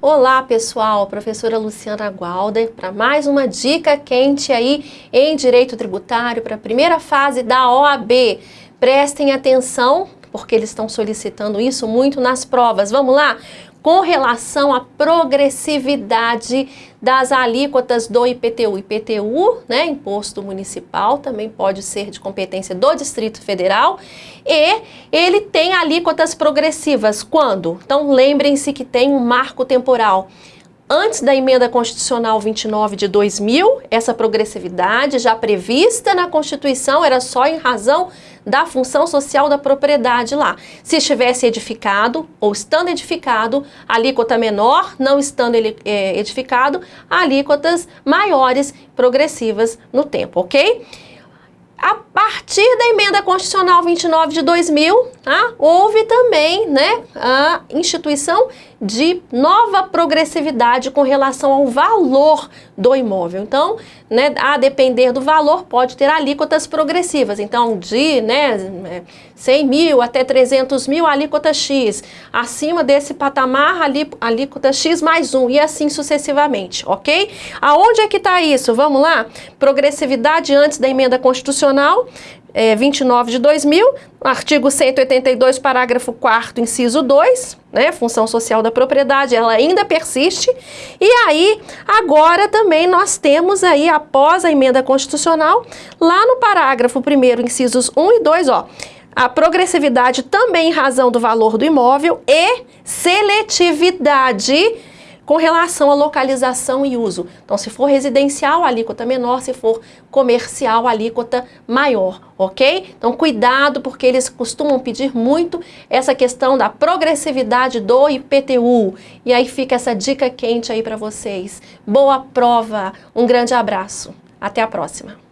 Olá pessoal, professora Luciana Gualder para mais uma dica quente aí em Direito Tributário para a primeira fase da OAB. Prestem atenção, porque eles estão solicitando isso muito nas provas. Vamos lá? com relação à progressividade das alíquotas do IPTU. IPTU, né, imposto municipal, também pode ser de competência do Distrito Federal e ele tem alíquotas progressivas. Quando? Então lembrem-se que tem um marco temporal. Antes da emenda constitucional 29 de 2000, essa progressividade já prevista na Constituição era só em razão da função social da propriedade lá. Se estivesse edificado ou estando edificado, alíquota menor, não estando é, edificado, alíquotas maiores progressivas no tempo, ok? A partir da emenda constitucional 29 de 2000, tá? houve também né, a instituição de nova progressividade com relação ao valor do imóvel. Então, né, a depender do valor, pode ter alíquotas progressivas. Então, de né, 100 mil até 300 mil, alíquota X. Acima desse patamar, alíquota X mais um, e assim sucessivamente, ok? Aonde é que está isso? Vamos lá? Progressividade antes da emenda constitucional, é, 29 de 2000, artigo 182, parágrafo 4 inciso 2, né, função social da propriedade, ela ainda persiste. E aí, agora também nós temos aí, após a emenda constitucional, lá no parágrafo 1 incisos 1 e 2, ó, a progressividade também em razão do valor do imóvel e seletividade com relação à localização e uso. Então, se for residencial, alíquota menor, se for comercial, alíquota maior, ok? Então, cuidado, porque eles costumam pedir muito essa questão da progressividade do IPTU. E aí fica essa dica quente aí para vocês. Boa prova, um grande abraço. Até a próxima.